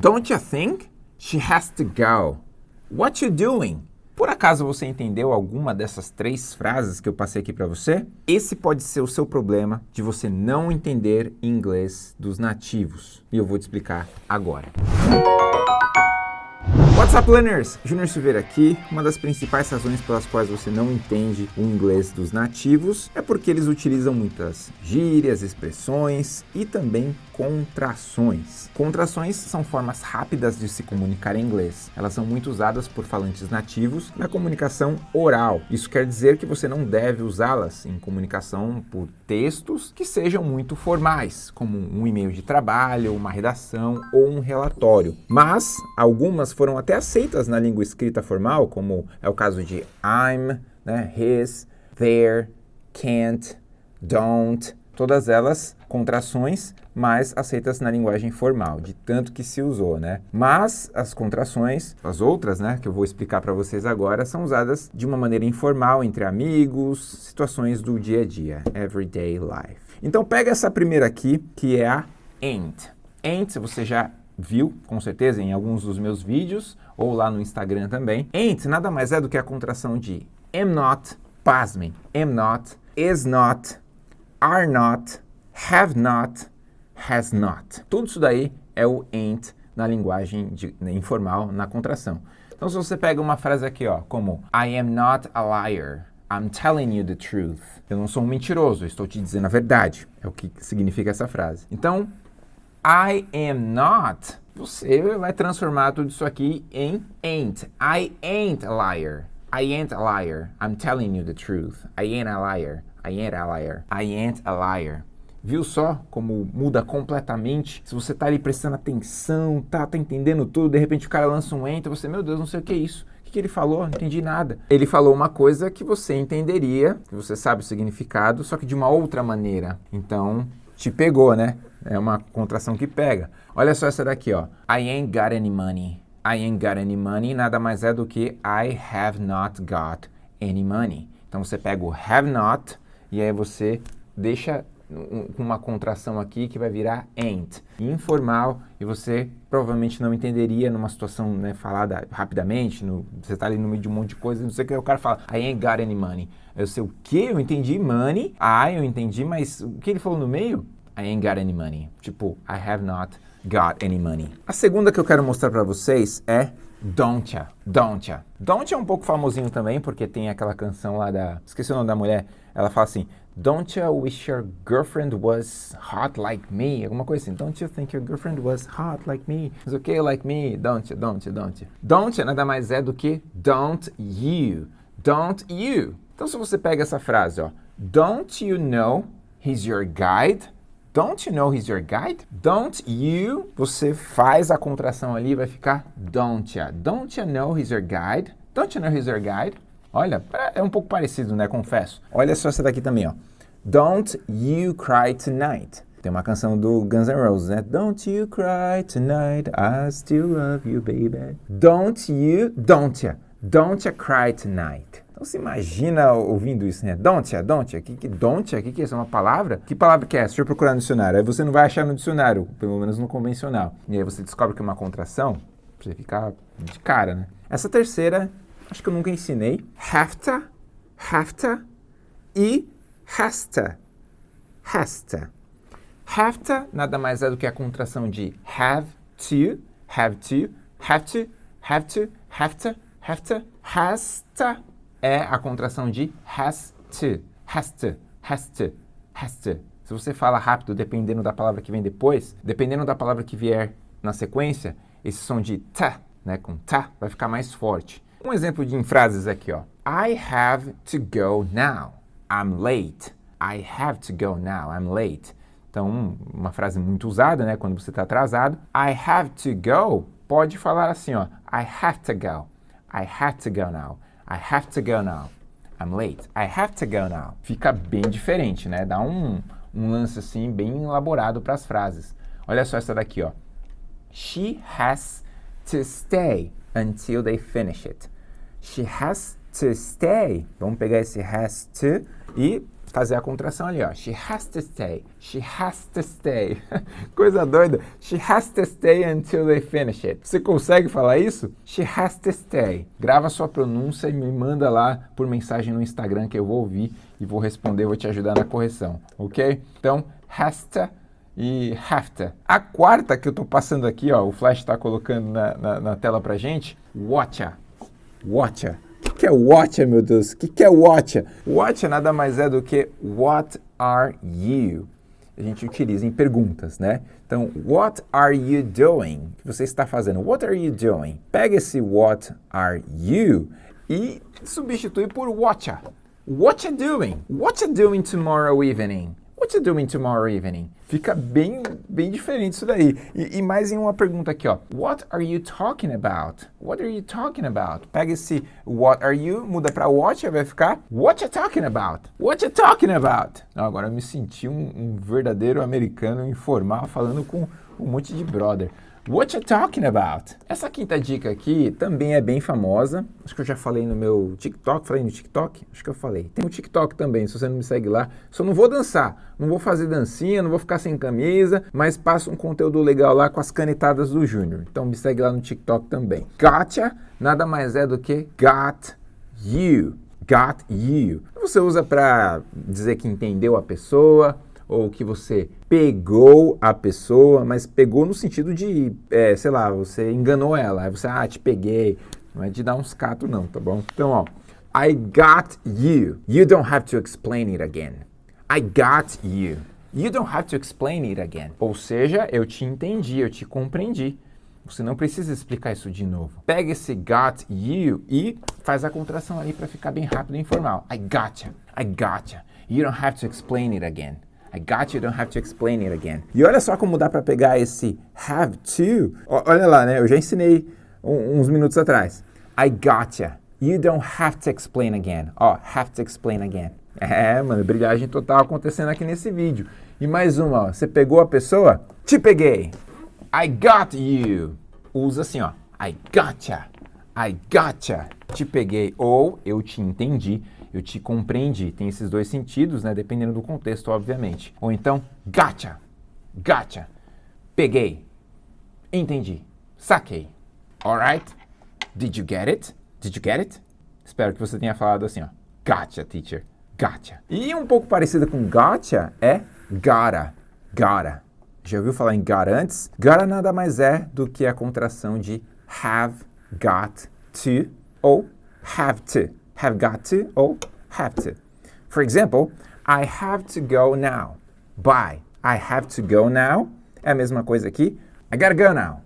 Don't you think? She has to go. What you doing? Por acaso você entendeu alguma dessas três frases que eu passei aqui para você? Esse pode ser o seu problema de você não entender inglês dos nativos. E eu vou te explicar agora. What's up, learners? Júnior Silveira aqui. Uma das principais razões pelas quais você não entende o inglês dos nativos é porque eles utilizam muitas gírias, expressões e também contrações. Contrações são formas rápidas de se comunicar em inglês. Elas são muito usadas por falantes nativos na comunicação oral. Isso quer dizer que você não deve usá-las em comunicação por textos que sejam muito formais, como um e-mail de trabalho, uma redação ou um relatório. Mas algumas foram até aceitas na língua escrita formal, como é o caso de I'm, né, his, there, can't, don't, todas elas contrações, mas aceitas na linguagem formal, de tanto que se usou, né? Mas as contrações, as outras, né, que eu vou explicar para vocês agora, são usadas de uma maneira informal entre amigos, situações do dia a dia, everyday life. Então pega essa primeira aqui, que é a ain't. Ain't, você já viu, com certeza, em alguns dos meus vídeos, ou lá no Instagram também. Ain't nada mais é do que a contração de am not, pasmem, am not, is not, are not, have not, has not. Tudo isso daí é o ain't na linguagem de, né, informal, na contração. Então, se você pega uma frase aqui, ó, como I am not a liar, I'm telling you the truth. Eu não sou um mentiroso, estou te dizendo a verdade. É o que significa essa frase. Então, I am not, você vai transformar tudo isso aqui em ain't. I ain't a liar. I ain't a liar. I'm telling you the truth. I ain't a liar. I ain't a liar. I ain't a liar. Viu só como muda completamente? Se você tá ali prestando atenção, tá, tá entendendo tudo, de repente o cara lança um enter, você, meu Deus, não sei o que é isso. O que ele falou? Não entendi nada. Ele falou uma coisa que você entenderia, que você sabe o significado, só que de uma outra maneira. Então, te pegou, né? É uma contração que pega. Olha só essa daqui, ó. I ain't got any money. I ain't got any money nada mais é do que I have not got any money. Então você pega o have not e aí você deixa com uma contração aqui que vai virar ain't. Informal, e você provavelmente não entenderia numa situação né, falada rapidamente, no, você está ali no meio de um monte de coisa, não sei o que, o cara fala, I ain't got any money. Eu sei o que? Eu entendi money, I eu entendi, mas o que ele falou no meio? I ain't got any money. Tipo, I have not got any money. A segunda que eu quero mostrar para vocês é Don't ya, don't ya. Don't ya é um pouco famosinho também, porque tem aquela canção lá da... Esqueci o nome da mulher. Ela fala assim, Don't you wish your girlfriend was hot like me? Alguma coisa assim. Don't you think your girlfriend was hot like me? Is okay like me? Don't you, don't you, don't you? Don't you nada mais é do que don't you. Don't you. Então se você pega essa frase, ó. Don't you know he's your guide? Don't you know he's your guide? Don't you, você faz a contração ali, vai ficar don't ya. Don't you know he's your guide? Don't you know he's your guide? Olha, é um pouco parecido, né? Confesso. Olha só essa daqui também, ó. Don't you cry tonight. Tem uma canção do Guns N' Roses, né? Don't you cry tonight, I still love you, baby. Don't you, don't ya, don't ya cry tonight. Então se imagina ouvindo isso, né? Don't ya, don't ya, que, que don't ya, que que é isso? É uma palavra? Que palavra que é? Deixa eu procurar no dicionário. Aí você não vai achar no dicionário, pelo menos no convencional. E aí você descobre que é uma contração, você ficar de cara, né? Essa terceira acho que eu nunca ensinei. Hafta, hafta e hasta, hasta. Hafta nada mais é do que a contração de have to, have to, have to, have to, have to, have to. Hasta é a contração de has to, has to, has to, has to. Se você fala rápido, dependendo da palavra que vem depois, dependendo da palavra que vier na sequência, esse som de ta, né, com ta, vai ficar mais forte. Um exemplo de frases aqui, ó. I have to go now. I'm late. I have to go now. I'm late. Então, uma frase muito usada, né, quando você está atrasado. I have to go. Pode falar assim, ó. I have to go. I have to go now. I have to go now. I'm late. I have to go now. Fica bem diferente, né? Dá um, um lance assim bem elaborado para as frases. Olha só essa daqui, ó. She has to stay until they finish it. She has to stay. Vamos pegar esse has to e fazer a contração ali, ó. She has to stay. She has to stay. Coisa doida. She has to stay until they finish it. Você consegue falar isso? She has to stay. Grava sua pronúncia e me manda lá por mensagem no Instagram que eu vou ouvir e vou responder, vou te ajudar na correção, ok? Então, has to e have to. A quarta que eu tô passando aqui, ó, o Flash está colocando na, na, na, tela pra gente, watcha. Watcha. O que é watcha, meu Deus? O que é watcha? Watcha nada mais é do que what are you? A gente utiliza em perguntas, né? Então, what are you doing? O que você está fazendo? What are you doing? Pega esse what are you e substitui por watcha. What you doing? What you doing tomorrow evening? What you doing tomorrow evening? Fica bem, bem diferente isso daí. E, e, mais em uma pergunta aqui, ó. What are you talking about? What are you talking about? Pega esse what are you, muda para what vai ficar what you talking about? What you talking about? agora eu me senti um, um verdadeiro americano informal falando com um monte de brother. What you talking about? Essa quinta dica aqui também é bem famosa. Acho que eu já falei no meu TikTok. Falei no TikTok? Acho que eu falei. Tem o TikTok também, se você não me segue lá. Só não vou dançar, não vou fazer dancinha, não vou ficar sem camisa, mas passo um conteúdo legal lá com as canetadas do Júnior. Então me segue lá no TikTok também. Gotcha nada mais é do que got you. Got you. Você usa para dizer que entendeu a pessoa, ou que você pegou a pessoa, mas pegou no sentido de, é, sei lá, você enganou ela, aí você, ah, te peguei, não é de dar uns catos não, tá bom? Então, ó, I got you. You don't have to explain it again. I got you. You don't have to explain it again. Ou seja, eu te entendi, eu te compreendi. Você não precisa explicar isso de novo. Pega esse got you e faz a contração ali para ficar bem rápido e informal. I gotcha. I gotcha. You don't have to explain it again. I got you, don't have to explain it again. E olha só como dá para pegar esse have to. Olha lá, né? Eu já ensinei uns minutos atrás. I gotcha. You don't have to explain again. Ó, oh, have to explain again. É, mano, brilhagem total acontecendo aqui nesse vídeo. E mais uma, ó. Você pegou a pessoa? Te peguei. I got you. Usa assim, ó. I gotcha. I gotcha. Te peguei. Ou eu te entendi eu te compreendi. Tem esses dois sentidos, né? Dependendo do contexto, obviamente. Ou então, gotcha, gotcha, peguei, entendi, saquei. Alright? Did you get it? Did you get it? Espero que você tenha falado assim, ó. Gotcha, teacher. Gotcha. E um pouco parecida com gotcha é gotta. Gotta. Já ouviu falar em gotta antes? Gotta nada mais é do que a contração de have got to ou have to have got to or have to. For example, I have to go now. Bye. I have to go now. É a mesma coisa aqui. I gotta go now.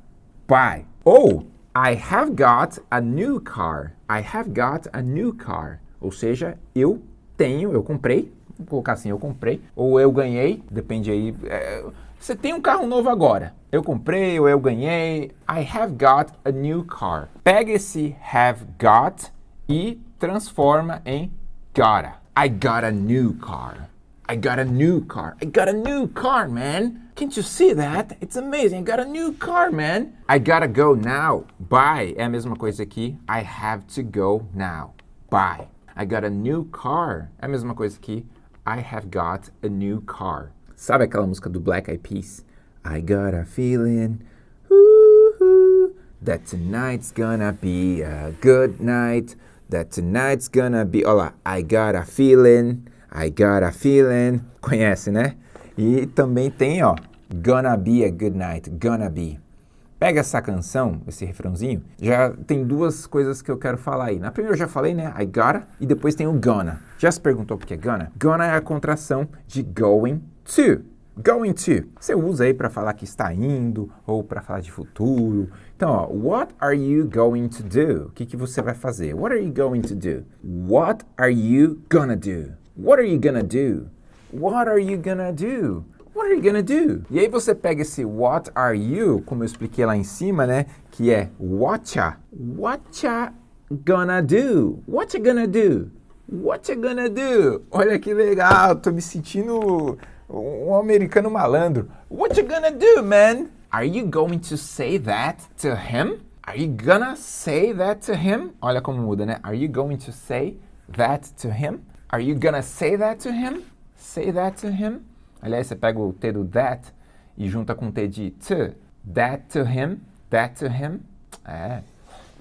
Bye. Ou I have got a new car. I have got a new car. Ou seja, eu tenho, eu comprei. Vou colocar assim, eu comprei. Ou eu ganhei, depende aí. É, você tem um carro novo agora. Eu comprei ou eu ganhei. I have got a new car. Pega esse have got e transforma em gotta. I got a new car. I got a new car. I got a new car, man. Can't you see that? It's amazing. I got a new car, man. I gotta go now. Bye. É a mesma coisa aqui. I have to go now. Bye. I got a new car. É a mesma coisa aqui. I have got a new car. Sabe aquela música do Black Eyed Peas? I got a feeling that tonight's gonna be a good night that tonight's gonna be. Olha lá, I got a feeling, I got a feeling. Conhece, né? E também tem, ó, gonna be a good night, gonna be. Pega essa canção, esse refrãozinho, já tem duas coisas que eu quero falar aí. Na primeira eu já falei, né? I gotta, e depois tem o gonna. Já se perguntou por que é gonna? Gonna é a contração de going to. Going to. Você usa aí para falar que está indo ou para falar de futuro. Então, ó, what are you going to do? O que, que você vai fazer? What are you going to do? What are you gonna do? What are you gonna do? What are you gonna do? What are you gonna do? E aí você pega esse what are you, como eu expliquei lá em cima, né? Que é whatcha. Whatcha gonna do? What you gonna do? What you gonna do? Olha que legal, tô me sentindo um americano malandro. What you gonna do, man? Are you going to say that to him? Are you gonna say that to him? Olha como muda, né? Are you going to say that to him? Are you gonna say that to him? say that to him. Aliás, você pega o T do that e junta com o T de to. That to him, that to him. É,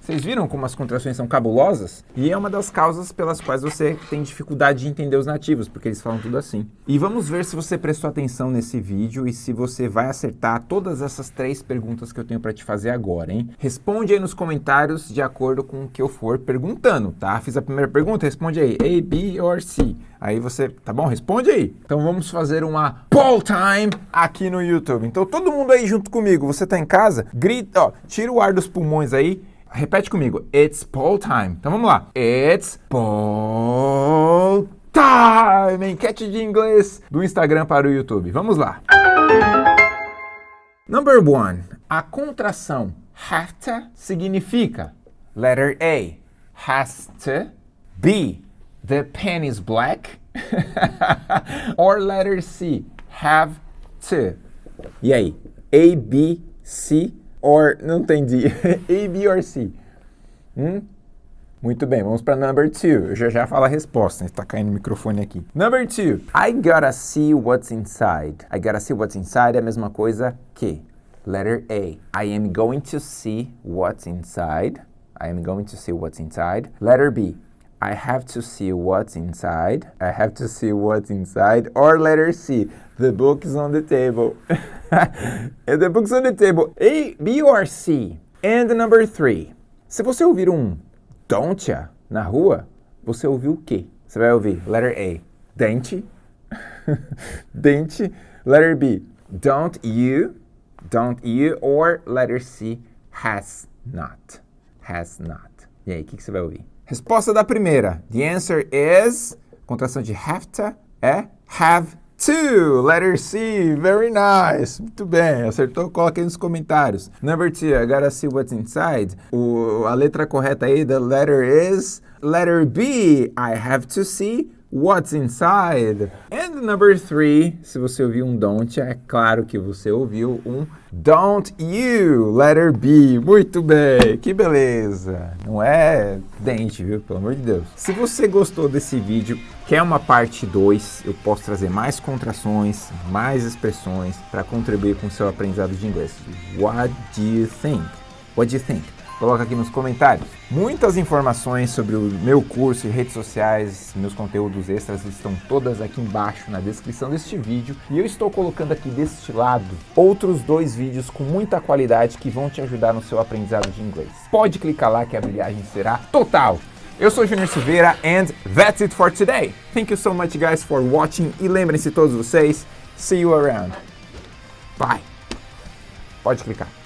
vocês viram como as contrações são cabulosas? E é uma das causas pelas quais você tem dificuldade de entender os nativos, porque eles falam tudo assim. E vamos ver se você prestou atenção nesse vídeo e se você vai acertar todas essas três perguntas que eu tenho para te fazer agora, hein? Responde aí nos comentários de acordo com o que eu for perguntando, tá? Fiz a primeira pergunta, responde aí, A, B or C. Aí você, tá bom? Responde aí. Então vamos fazer uma poll time aqui no YouTube. Então todo mundo aí junto comigo, você tá em casa? Grita, ó, tira o ar dos pulmões aí Repete comigo. It's poll time. Então vamos lá. It's poll time. Enquete de inglês do Instagram para o YouTube. Vamos lá. Number one. A contração have significa letter A. Has to. B. The pen is black. Or letter C. Have to. E aí? A, B, C or, não entendi, A, B or C? Hum? Muito bem, vamos para number two. Eu já já falo a resposta, está caindo o microfone aqui. Number two. I gotta see what's inside. I gotta see what's inside é a mesma coisa que letter A. I am going to see what's inside. I am going to see what's inside. Letter B. I have to see what's inside. I have to see what's inside. Or letter C. The book is on the table. the book's on the table. A, B or C? And number three. Se você ouvir um don't ya na rua, você ouviu o quê? Você vai ouvir letter A, dente. dente. Letter B, don't you. Don't you. Or letter C, has not. Has not. E aí, o que, que você vai ouvir? Resposta da primeira. The answer is, contração de have to, é have Two, letter C, very nice. Muito bem, acertou? Coloque aí nos comentários. Number two, I gotta see what's inside. O, a letra correta aí, the letter is letter B. I have to see what's inside. And number three, se você ouviu um don't, é claro que você ouviu um don't you, letter B. Muito bem, que beleza. Não é dente, viu? Pelo amor de Deus. Se você gostou desse vídeo, quer uma parte 2, eu posso trazer mais contrações, mais expressões para contribuir com o seu aprendizado de inglês. What do you think? What do you think? Coloca aqui nos comentários. Muitas informações sobre o meu curso e redes sociais, meus conteúdos extras estão todas aqui embaixo na descrição deste vídeo. E eu estou colocando aqui deste lado outros dois vídeos com muita qualidade que vão te ajudar no seu aprendizado de inglês. Pode clicar lá que a brilhagem será total. Eu sou Junior Silveira and that's it for today. Thank you so much guys for watching e lembrem-se todos vocês, see you around. Bye. Pode clicar.